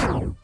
Wow.